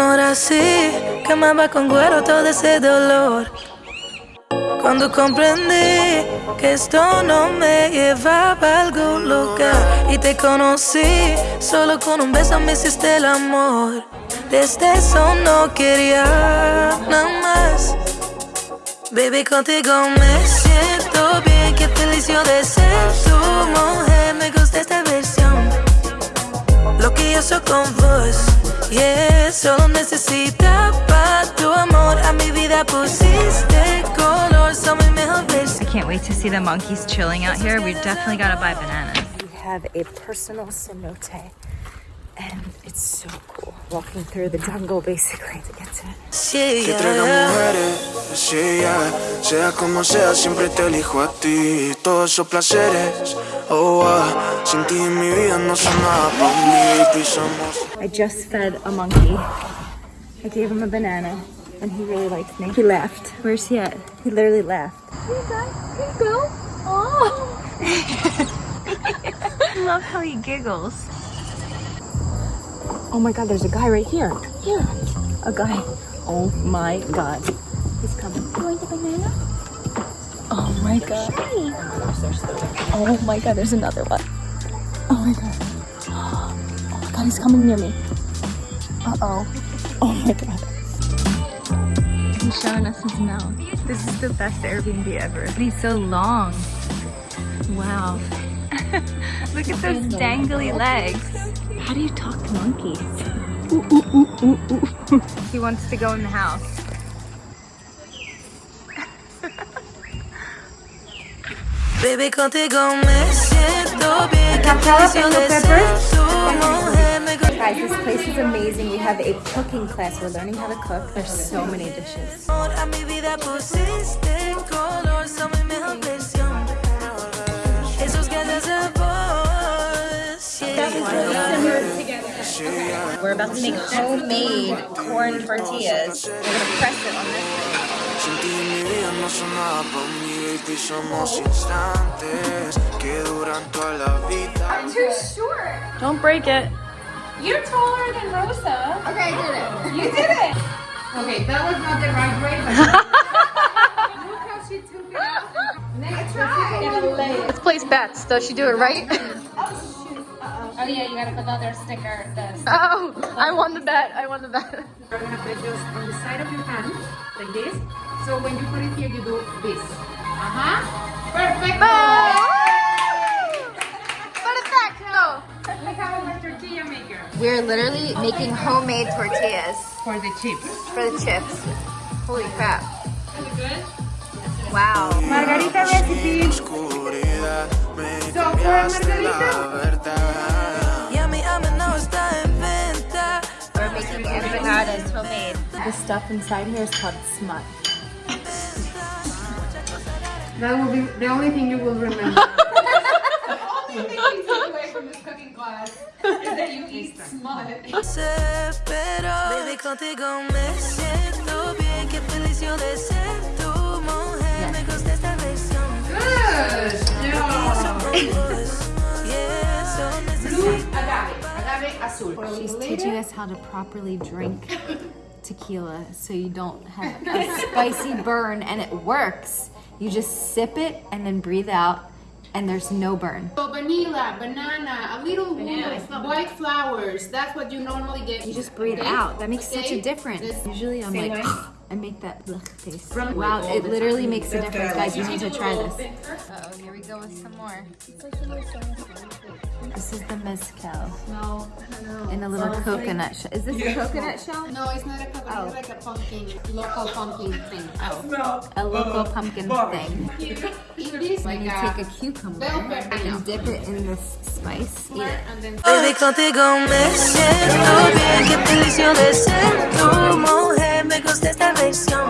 Era así, quemaba con cuero todo ese dolor. Cuando comprendí que esto no me llevaba a algún lugar y te conocí, solo con un beso me hiciste el amor. Desde eso no quería nada más. Baby, contigo me siento bien, qué feliz yo de ser tu mujer. Me gusta esta versión, lo que yo soy con vos. Yeah, solo necesitaba tu amor, a mi vida pusiste color, son mi mejor versión. I can't wait to see the monkeys chilling out here. We definitely gotta buy bananas. We have a personal cenote. And it's so cool. Walking through the jungle basically to get to it. Sí, Que traiga yeah. mujeres, sí, yeah. Sea como sea, siempre te elijo a ti. Todos esos placeres, oh, ah. Sin ti mi vida no son nada pa' mí. Pisamos. I just fed a monkey. I gave him a banana and he really liked me. He left. Where's he at? He literally left. Oh. I love how he giggles. Oh my god, there's a guy right here. Here. A guy. Oh my god. He's coming. You want the banana? Oh my god. Oh my god, there's another one. Oh my god. My god, he's coming near me. Uh oh. Oh my god. He's showing us his mouth. This is the best Airbnb ever. But he's so long. Wow. Look at those dangly legs. How do you talk to monkeys? He wants to go in the house. Baby, contigo me siento bien, qué feliz yo de ser tu mujer. Me gusta Guys, this place is amazing. We have a cooking class. We're learning how to cook. There's so many dishes. amor, a mi vida pusiste color, son mi mejor versión. Esos ganas de vos, yeah. We're about to make homemade corn tortillas. We're gonna press it on this Sin ti mi vida no son nada pa' mí. Baby, somos instantes que duran toda la vida. Too short. Don't break it. You're taller than Rosa. Okay, I did it. You did it. Okay, that was not the right way, but look how she took it out. Next try. Let's place bets. Does she do it right? Oh, oh yeah, you gotta put the other sticker. This. oh, I won the bet. I won the bet. We're gonna put this on the side of your hand, like this. So when you put it here, you do this. Uh huh. Perfect. Perfecto. We have our tortilla maker We're literally making homemade tortillas for the chips. for the chips. Holy crap. Good. Wow. Margarita recipe. Oscuridad, So, for cambiaste Margarita. verdad. Y a mi hambre no está en venta. We're making empanadas homemade. The stuff inside here is called smut. That will be the only thing you will remember. the only thing you take away from this cooking class is that you eat smut. Se pero Baby, contigo me siento bien, qué feliz yo de ser tu mujer. Me gusta esta versión. Good. Yeah, Blue agave. Agave azul. She's teaching us how to properly drink tequila so you don't have a spicy burn and it works. You just sip it and then breathe out and there's no burn. So vanilla, banana, a little wood, white flowers. That's what you normally get. You just breathe Okay? out. That makes such a difference. Usually I'm Same like, way? I make that blech face. Wow, it literally makes a difference, guys. You need to try this. Oh, here we go with some more. This is the mezcal. No, In a little coconut shell. Is this a coconut shell? No, it's not a coconut. It's oh. like a pumpkin, local pumpkin thing. Oh. A local pumpkin thing. Eat like you a take a cucumber bell pepper. and dip it in this spice. Eat it. and then Baby, contigo me siento bien, qué feliz yo de ser mujer. Me gusta esta versión.